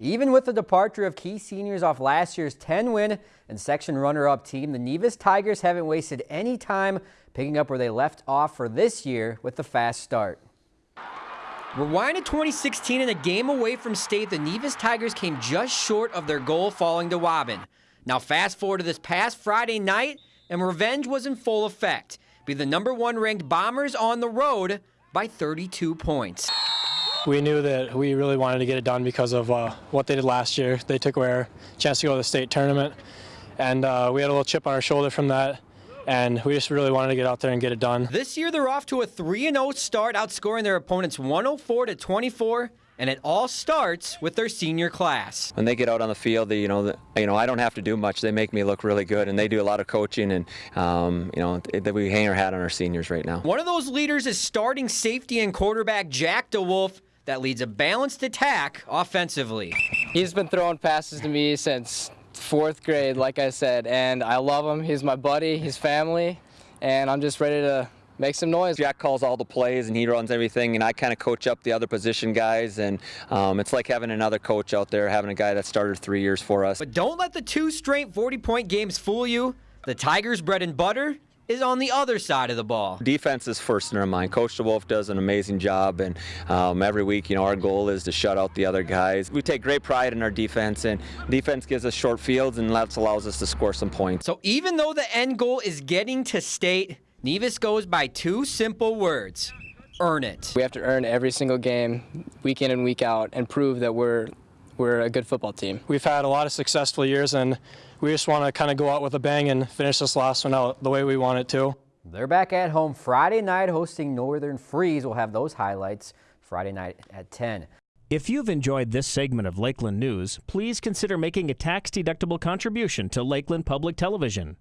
Even with the departure of key seniors off last year's 10-win and section runner-up team, the Nevis Tigers haven't wasted any time picking up where they left off for this year with the fast start. Rewind to 2016 and a game away from state, the Nevis Tigers came just short of their goal falling to Waubun. Now fast forward to this past Friday night, and revenge was in full effect. Be the number one ranked Bombers on the road by 32 points. We knew that we really wanted to get it done because of uh, what they did last year. They took away our chance to go to the state tournament, and uh, we had a little chip on our shoulder from that and we just really wanted to get out there and get it done. This year they're off to a 3-0 start, outscoring their opponents 104 to 24 and it all starts with their senior class. When they get out on the field, they, you know, the, you know, I don't have to do much. They make me look really good, and they do a lot of coaching, and um, you know, that we hang our hat on our seniors right now. One of those leaders is starting safety and quarterback Jack DeWolf. That leads a balanced attack offensively. He's been throwing passes to me since fourth grade, like I said, and I love him. He's my buddy, he's family, and I'm just ready to make some noise. Jack calls all the plays and he runs everything and I kind of coach up the other position guys and um, it's like having another coach out there, having a guy that started three years for us. But don't let the two straight 40-point games fool you. The Tigers' bread and butter is on the other side of the ball. Defense is first in our mind. Coach DeWolf does an amazing job, and um, every week, you know, our goal is to shut out the other guys. We take great pride in our defense, and defense gives us short fields, and that allows us to score some points. So even though the end goal is getting to state, Nevis goes by two simple words. Earn it. We have to earn every single game, week in and week out, and prove that we're we're a good football team. We've had a lot of successful years, and we just want to kind of go out with a bang and finish this last one out the way we want it to. They're back at home Friday night hosting Northern Freeze. We'll have those highlights Friday night at 10. If you've enjoyed this segment of Lakeland News, please consider making a tax-deductible contribution to Lakeland Public Television.